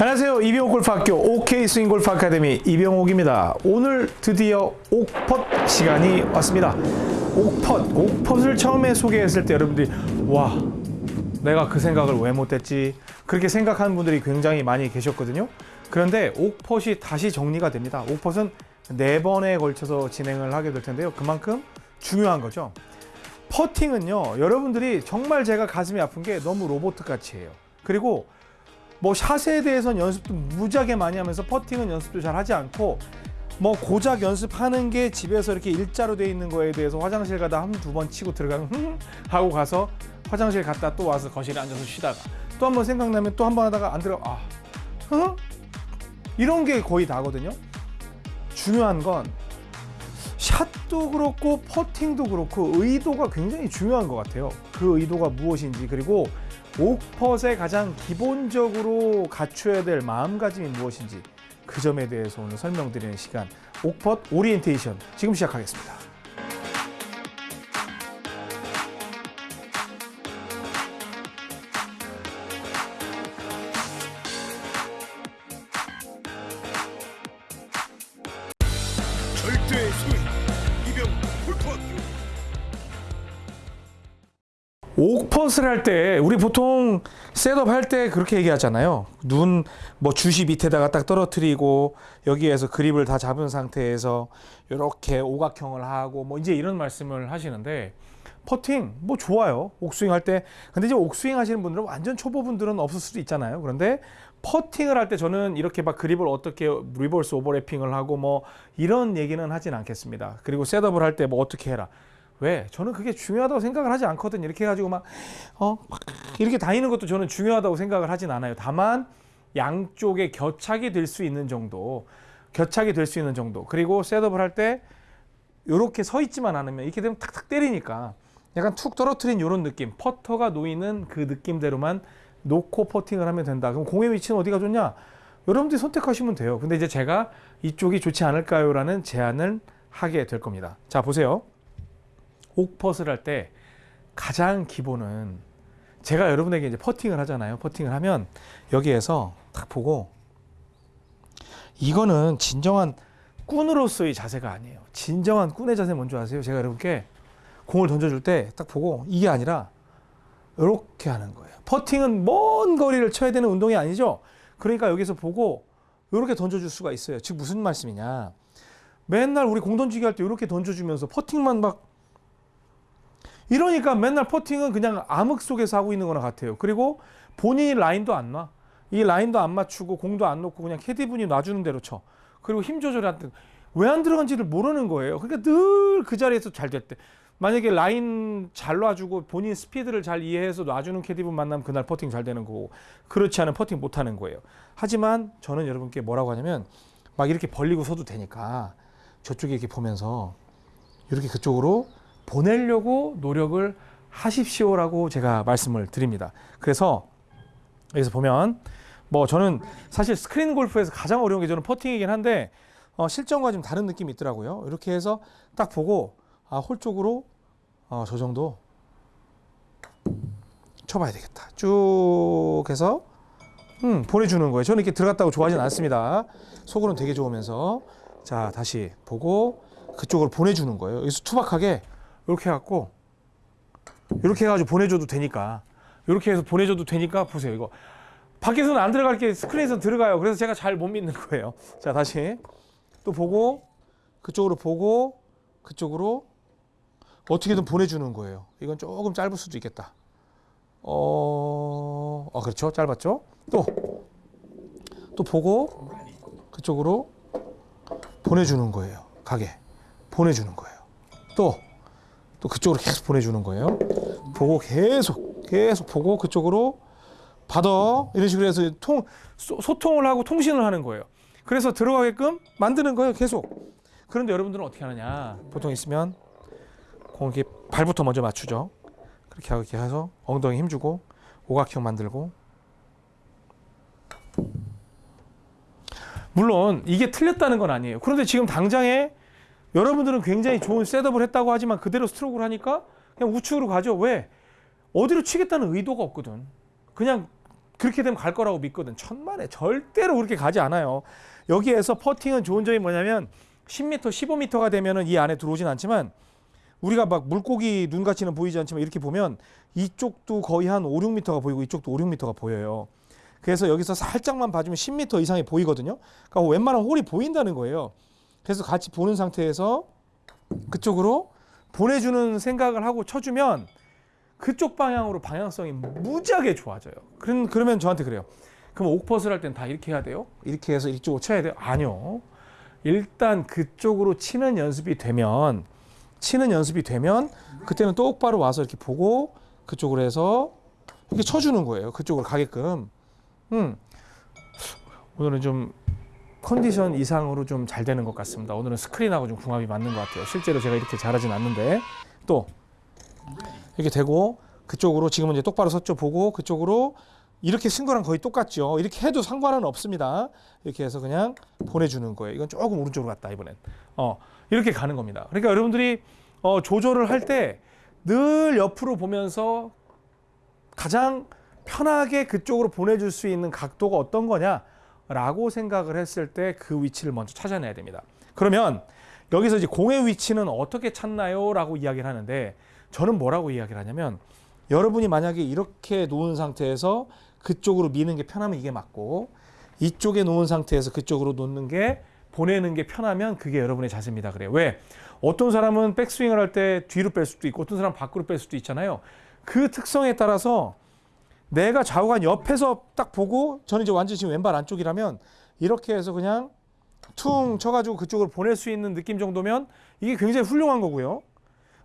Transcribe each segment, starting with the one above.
안녕하세요. 이병옥 골프학교 OK 스윙 골프 아카데미 이병옥입니다. 오늘 드디어 옥펫 시간이 왔습니다. 옥펫, 옥펫을 처음에 소개했을 때 여러분들이 와, 내가 그 생각을 왜 못했지? 그렇게 생각하는 분들이 굉장히 많이 계셨거든요. 그런데 옥펫이 다시 정리가 됩니다. 옥펫은 네 번에 걸쳐서 진행을 하게 될 텐데요. 그만큼 중요한 거죠. 퍼팅은요, 여러분들이 정말 제가 가슴이 아픈 게 너무 로봇 같이 해요. 그리고 뭐 샷에 대해서는 연습도 무지하게 많이 하면서 퍼팅은 연습도 잘 하지 않고 뭐 고작 연습하는 게 집에서 이렇게 일자로 돼 있는 거에 대해서 화장실 가다 한 두 번 치고 들어가면 흥 하고 가서 화장실 갔다 또 와서 거실에 앉아서 쉬다가 또 한 번 생각나면 또 한 번 하다가 안 들어가 아 흥? 이런 게 거의 다거든요. 중요한 건 샷도 그렇고 퍼팅도 그렇고 의도가 굉장히 중요한 것 같아요. 그 의도가 무엇인지 그리고 옥펫의 가장 기본적으로 갖춰야 될 마음가짐이 무엇인지 그 점에 대해서 오늘 설명드리는 시간 옥펫 오리엔테이션 지금 시작하겠습니다. 옥putt을 할때 우리 보통 setup 할 때 그렇게 얘기하잖아요. 눈 뭐 주시 밑에다가 딱 떨어뜨리고 여기에서 그립을 다 잡은 상태에서 이렇게 오각형을 하고 뭐 이제 이런 말씀을 하시는데 퍼팅 뭐 좋아요. 옥스윙 할 때. 근데 이제 옥스윙 하시는 분들은 완전 초보분들은 없을 수도 있잖아요. 그런데 퍼팅을 할 때 저는 이렇게 막 그립을 어떻게 reverse overlapping을 하고 뭐 이런 얘기는 하진 않겠습니다. 그리고 setup을 할 때 뭐 어떻게 해라. 왜? 저는 그게 중요하다고 생각을 하지 않거든요. 이렇게 해가지고 막, 어, 막 이렇게 다니는 것도 저는 중요하다고 생각을 하진 않아요. 다만, 양쪽에 겨착이 될 수 있는 정도, 겨착이 될 수 있는 정도. 그리고 셋업을 할 때, 요렇게 서 있지만 않으면, 이렇게 되면 탁탁 때리니까, 약간 툭 떨어뜨린 요런 느낌, 퍼터가 놓이는 그 느낌대로만 놓고 퍼팅을 하면 된다. 그럼 공의 위치는 어디가 좋냐? 여러분들이 선택하시면 돼요. 근데 이제 제가 이쪽이 좋지 않을까요? 라는 제안을 하게 될 겁니다. 자, 보세요. 옥퍼스를 할 때 가장 기본은 제가 여러분에게 이제 퍼팅을 하잖아요. 퍼팅을 하면 여기에서 딱 보고 이거는 진정한 꾼으로서의 자세가 아니에요. 진정한 꾼의 자세 뭔지 아세요? 제가 여러분께 공을 던져줄 때 딱 보고 이게 아니라 이렇게 하는 거예요. 퍼팅은 먼 거리를 쳐야 되는 운동이 아니죠. 그러니까 여기서 보고 이렇게 던져줄 수가 있어요. 즉 무슨 말씀이냐? 맨날 우리 공 던지기 할 때 이렇게 던져주면서 퍼팅만 막 이러니까 맨날 퍼팅은 그냥 암흑 속에서 하고 있는 거나 같아요. 그리고 본인이 라인도 안 놔. 이 라인도 안 맞추고 공도 안 놓고 그냥 캐디분이 놔주는 대로 쳐. 그리고 힘 조절할 때왜안 들어간지를 모르는 거예요. 그러니까 늘 그 자리에서 잘 됐대. 만약에 라인 잘 놔주고 본인 스피드를 잘 이해해서 놔주는 캐디분 만나면 그날 퍼팅 잘 되는 거고 그렇지 않은 퍼팅 못 하는 거예요. 하지만 저는 여러분께 뭐라고 하냐면 막 이렇게 벌리고 서도 되니까 저쪽에 이렇게 보면서 이렇게 그쪽으로 보내려고 노력을 하십시오라고 제가 말씀을 드립니다. 그래서 여기서 보면 뭐 저는 사실 스크린 골프에서 가장 어려운 게 저는 퍼팅이긴 한데 어, 실전과 좀 다른 느낌이 있더라고요. 이렇게 해서 딱 보고 아, 홀 쪽으로 어, 저 정도 쳐봐야 되겠다. 쭉 해서 음, 보내주는 거예요. 저는 이렇게 들어갔다고 좋아하진 않습니다. 속으로는 되게 좋으면서 자 다시 보고 그쪽으로 보내주는 거예요. 여기서 투박하게 이렇게 해갖고 이렇게 해가지고 보내줘도 되니까. 이렇게 해서 보내줘도 되니까 보세요 이거. 밖에서는 안 들어갈 게 스크린에서 들어가요. 그래서 제가 잘 못 믿는 거예요. 자 다시. 또 보고 그쪽으로 보고 그쪽으로 어떻게든 보내주는 거예요. 이건 조금 짧을 수도 있겠다. 어, 어 그렇죠? 짧았죠? 또 또 보고 그쪽으로 보내주는 거예요. 가게. 보내주는 거예요. 또 또 그쪽으로 계속 보내주는 거예요. 보고 계속 계속 보고 그쪽으로 받아 이런 식으로 해서 통 소, 소통을 하고 통신을 하는 거예요. 그래서 들어가게끔 만드는 거예요. 계속. 그런데 여러분들은 어떻게 하느냐? 보통 있으면 공 이렇게 발부터 먼저 맞추죠. 그렇게 하고 이렇게 해서 엉덩이 힘주고 오각형 만들고 물론 이게 틀렸다는 건 아니에요. 그런데 지금 당장에 여러분들은 굉장히 좋은 셋업을 했다고 하지만 그대로 스트로크를 하니까 그냥 우측으로 가죠. 왜? 어디로 치겠다는 의도가 없거든. 그냥 그렇게 되면 갈 거라고 믿거든. 천만에 절대로 그렇게 가지 않아요. 여기에서 퍼팅은 좋은 점이 뭐냐면 10m, 15m가 되면은 이 안에 들어오진 않지만 우리가 막 물고기 눈같이는 보이지 않지만 이렇게 보면 이쪽도 거의 한 5, 6m가 보이고 이쪽도 5, 6m가 보여요. 그래서 여기서 살짝만 봐주면 10m 이상이 보이거든요. 그러니까 웬만한 홀이 보인다는 거예요. 그래서 같이 보는 상태에서 그쪽으로 보내주는 생각을 하고 쳐주면 그쪽 방향으로 방향성이 무지하게 좋아져요. 그런 그러면 저한테 그래요. 그럼 옥퍼스를 할 땐 다 이렇게 해야 돼요? 이렇게 해서 이쪽으로 쳐야 돼요? 아니요. 일단 그쪽으로 치는 연습이 되면 치는 연습이 되면 그때는 똑바로 와서 이렇게 보고 그쪽으로 해서 이렇게 쳐주는 거예요. 그쪽으로 가게끔. 음. 오늘은 좀 컨디션 이상으로 좀 잘 되는 것 같습니다. 오늘은 스크린하고 좀 궁합이 맞는 것 같아요. 실제로 제가 이렇게 잘하진 않는데 또 이렇게 되고 그쪽으로 지금은 이제 똑바로 섰죠 보고 그쪽으로 이렇게 쓴 거랑 거의 똑같죠. 이렇게 해도 상관은 없습니다. 이렇게 해서 그냥 보내주는 거예요. 이건 조금 오른쪽으로 갔다 이번엔. 어 이렇게 가는 겁니다. 그러니까 여러분들이 어, 조절을 할 때 늘 옆으로 보면서 가장 편하게 그쪽으로 보내줄 수 있는 각도가 어떤 거냐 라고 생각을 했을 때 그 위치를 먼저 찾아내야 됩니다. 그러면 여기서 이제 공의 위치는 어떻게 찾나요? 라고 이야기를 하는데 저는 뭐라고 이야기를 하냐면 여러분이 만약에 이렇게 놓은 상태에서 그쪽으로 미는 게 편하면 이게 맞고 이쪽에 놓은 상태에서 그쪽으로 놓는 게 보내는 게 편하면 그게 여러분의 자세입니다. 그래요. 왜? 어떤 사람은 백스윙을 할 때 뒤로 뺄 수도 있고 어떤 사람은 밖으로 뺄 수도 있잖아요. 그 특성에 따라서 내가 좌우간 옆에서 딱 보고 저는 이제 완전히 지금 왼발 안쪽이라면 이렇게 해서 그냥 퉁 쳐가지고 그쪽으로 보낼 수 있는 느낌 정도면 이게 굉장히 훌륭한 거고요.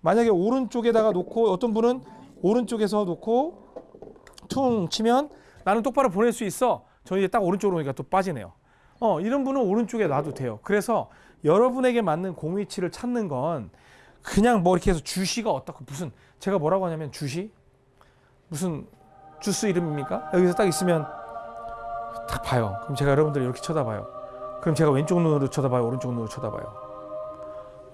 만약에 오른쪽에다가 놓고 어떤 분은 오른쪽에서 놓고 퉁 치면 나는 똑바로 보낼 수 있어. 저 이제 딱 오른쪽으로 오니까 또 빠지네요. 어, 이런 분은 오른쪽에 놔도 돼요. 그래서 여러분에게 맞는 공 위치를 찾는 건 그냥 뭐 이렇게 해서 주시가 어떻고 무슨 제가 뭐라고 하냐면 주시 무슨 주스 이름입니까? 여기서 딱 있으면 딱 봐요. 그럼 제가 여러분들 이렇게 쳐다봐요. 그럼 제가 왼쪽 눈으로 쳐다봐요, 오른쪽 눈으로 쳐다봐요.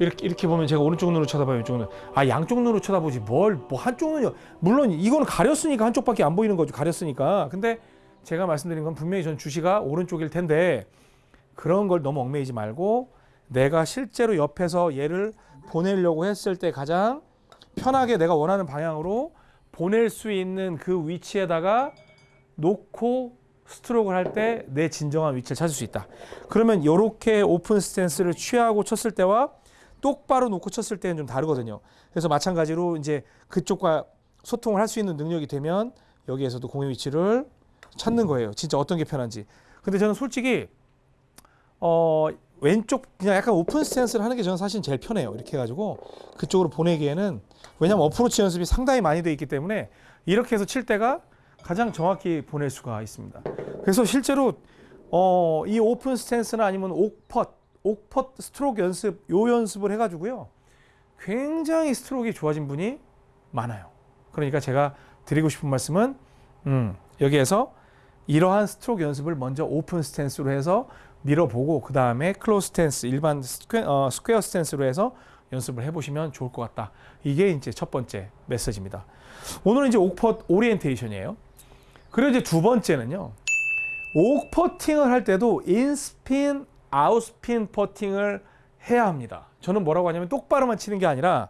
이렇게 이렇게 보면 제가 오른쪽 눈으로 쳐다봐요, 왼쪽 눈. 아 양쪽 눈으로 쳐다보지 뭘 뭐 한쪽 눈요. 물론 이거는 가렸으니까 한쪽밖에 안 보이는 거죠. 가렸으니까. 근데 제가 말씀드린 건 분명히 전 주시가 오른쪽일 텐데 그런 걸 너무 얽매이지 말고 내가 실제로 옆에서 얘를 보내려고 했을 때 가장 편하게 내가 원하는 방향으로 보낼 수 있는 그 위치에다가 놓고 스트로크를 할 때 내 진정한 위치를 찾을 수 있다. 그러면 이렇게 오픈 스탠스를 취하고 쳤을 때와 똑바로 놓고 쳤을 때는 좀 다르거든요. 그래서 마찬가지로 이제 그쪽과 소통을 할 수 있는 능력이 되면 여기에서도 공의 위치를 찾는 거예요. 진짜 어떤 게 편한지. 근데 저는 솔직히 어 왼쪽 그냥 약간 오픈 스탠스를 하는 게 저는 사실 제일 편해요. 이렇게 해가지고 그쪽으로 보내기에는 왜냐면 어프로치 연습이 상당히 많이 돼 있기 때문에 이렇게 해서 칠 때가 가장 정확히 보낼 수가 있습니다. 그래서 실제로 어, 이 오픈 스탠스나 아니면 옥putt, 옥putt 스트로크 연습, 요 연습을 해가지고요. 굉장히 스트로크가 좋아진 분이 많아요. 그러니까 제가 드리고 싶은 말씀은 음, 여기에서 이러한 스트로크 연습을 먼저 오픈 스탠스로 해서 밀어보고 그 다음에 close 스탠스, 일반 스퀘, 어, 스퀘어 스탠스로 해서 연습을 해보시면 좋을 것 같다. 이게 이제 첫 번째 메시지입니다. 오늘은 이제 옥putt 오리엔테이션이에요. 그리고 이제 두 번째는요. 옥퍼팅을 할 때도 in spin, out spin 퍼팅을 해야 합니다. 저는 뭐라고 하냐면 똑바로만 치는 게 아니라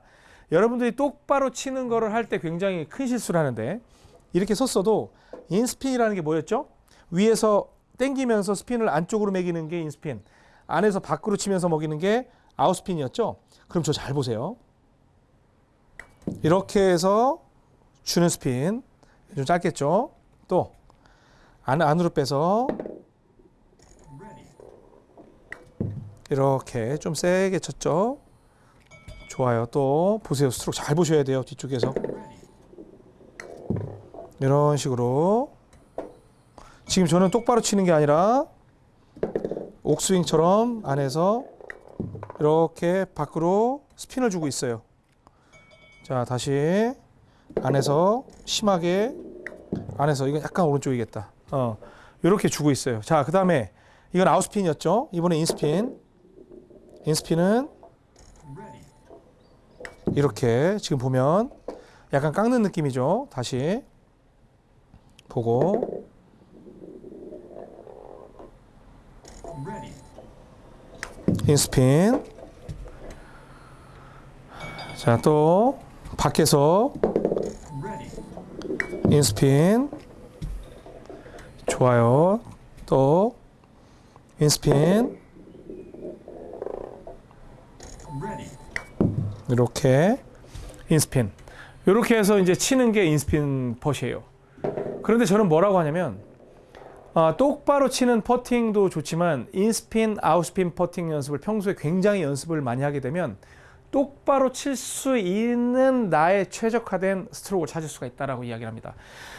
여러분들이 똑바로 치는 거를 할 때 굉장히 큰 실수를 하는데 이렇게 섰어도 in spin이라는 게 뭐였죠? 위에서 당기면서 스핀을 안쪽으로 먹이는 게 in spin, 안에서 밖으로 치면서 먹이는 게 아웃스핀이었죠? 그럼 저 잘 보세요. 이렇게 해서 주는 스핀 좀 짧겠죠? 또 안, 안으로 빼서 이렇게 좀 세게 쳤죠? 좋아요. 또 보세요. 스트로크 잘 보셔야 돼요. 뒤쪽에서 이런 식으로 지금 저는 똑바로 치는 게 아니라 옥스윙처럼 안에서 이렇게 밖으로 스핀을 주고 있어요. 자, 다시 안에서 심하게 안에서 이건 약간 오른쪽이겠다. 어, 이렇게 주고 있어요. 자, 그 다음에 이건 아웃스핀이었죠. 이번에 인스핀. 인스핀은 이렇게 지금 보면 약간 깎는 느낌이죠. 다시 보고 인스핀. 자, 또 밖에서 인스핀. 좋아요. 또 인스핀. 이렇게 in spin. 이렇게 해서 이제 치는 게 in spin putt이에요. 그런데 저는 뭐라고 하냐면 아, 똑바로 치는 퍼팅도 좋지만 in spin, out spin 퍼팅 연습을 평소에 굉장히 연습을 많이 하게 되면 똑바로 칠 수 있는 나의 최적화된 스트로크를 찾을 수가 있다라고 이야기를 합니다.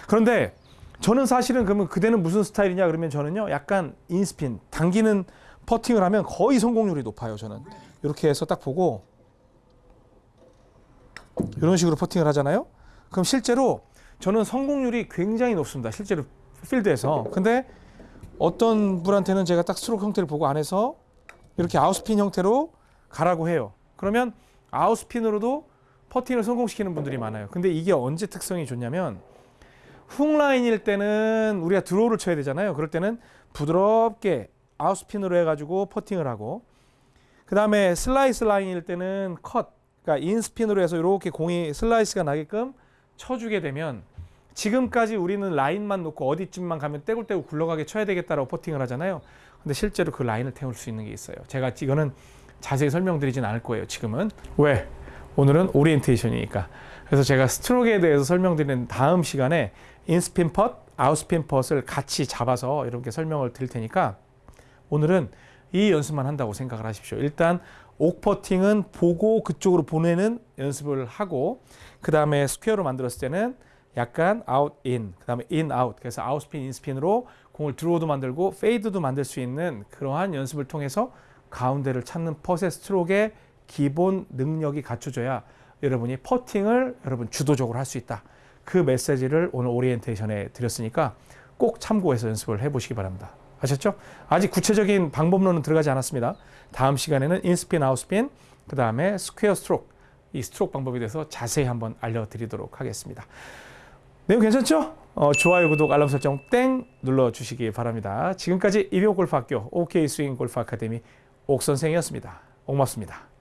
그런데 저는 사실은 그러면 그대는 무슨 스타일이냐 그러면 저는요 약간 in spin 당기는 퍼팅을 하면 거의 성공률이 높아요 저는. 이렇게 해서 딱 보고 이런 식으로 퍼팅을 하잖아요? 그럼 실제로 저는 성공률이 굉장히 높습니다. 실제로 필드에서. 근데 어떤 분한테는 제가 딱 스트로크 형태를 보고 안에서 이렇게 out spin 형태로 가라고 해요. 그러면 out spin으로도 퍼팅을 성공시키는 분들이 많아요. 근데 이게 언제 특성이 좋냐면 훅 라인일 때는 우리가 draw를 쳐야 되잖아요. 그럴 때는 부드럽게 out spin으로 해가지고 퍼팅을 하고. 그 다음에 슬라이스 라인일 때는 컷, 그러니까 in spin으로 해서 이렇게 공이 슬라이스가 나게끔 쳐주게 되면 지금까지 우리는 라인만 놓고 어디쯤만 가면 떼굴떼굴 굴러가게 쳐야 되겠다라고 퍼팅을 하잖아요. 근데 실제로 그 라인을 태울 수 있는 게 있어요. 제가 이거는 자세히 설명드리진 않을 거예요. 지금은 왜? 오늘은 오리엔테이션이니까. 그래서 제가 스트로크에 대해서 설명드리는 다음 시간에 in spin putt, out spin putt을 같이 잡아서 이렇게 설명을 드릴 테니까 오늘은 이 연습만 한다고 생각을 하십시오. 일단 옥퍼팅은 보고 그쪽으로 보내는 연습을 하고 그 다음에 스퀘어로 만들었을 때는 약간 아웃 인, 그 다음에 인 아웃 그래서 out spin in spin으로 공을 draw도 만들고 fade도 만들 수 있는 그러한 연습을 통해서 가운데를 찾는 putt의 스트로크의 기본 능력이 갖춰져야 여러분이 퍼팅을 여러분 주도적으로 할 수 있다. 그 메시지를 오늘 오리엔테이션에 드렸으니까 꼭 참고해서 연습을 해보시기 바랍니다. 아셨죠? 아직 구체적인 방법론은 들어가지 않았습니다. 다음 시간에는 in spin, out spin, 그 다음에 스퀘어 스트로크, 이 스트로크 방법에 대해서 자세히 한번 알려드리도록 하겠습니다. 내용 괜찮죠? 어, 좋아요, 구독, 알람 설정 땡 눌러주시기 바랍니다. 지금까지 이병옥 골프학교 OK 스윙 골프 아카데미 옥 선생이었습니다. 고맙습니다.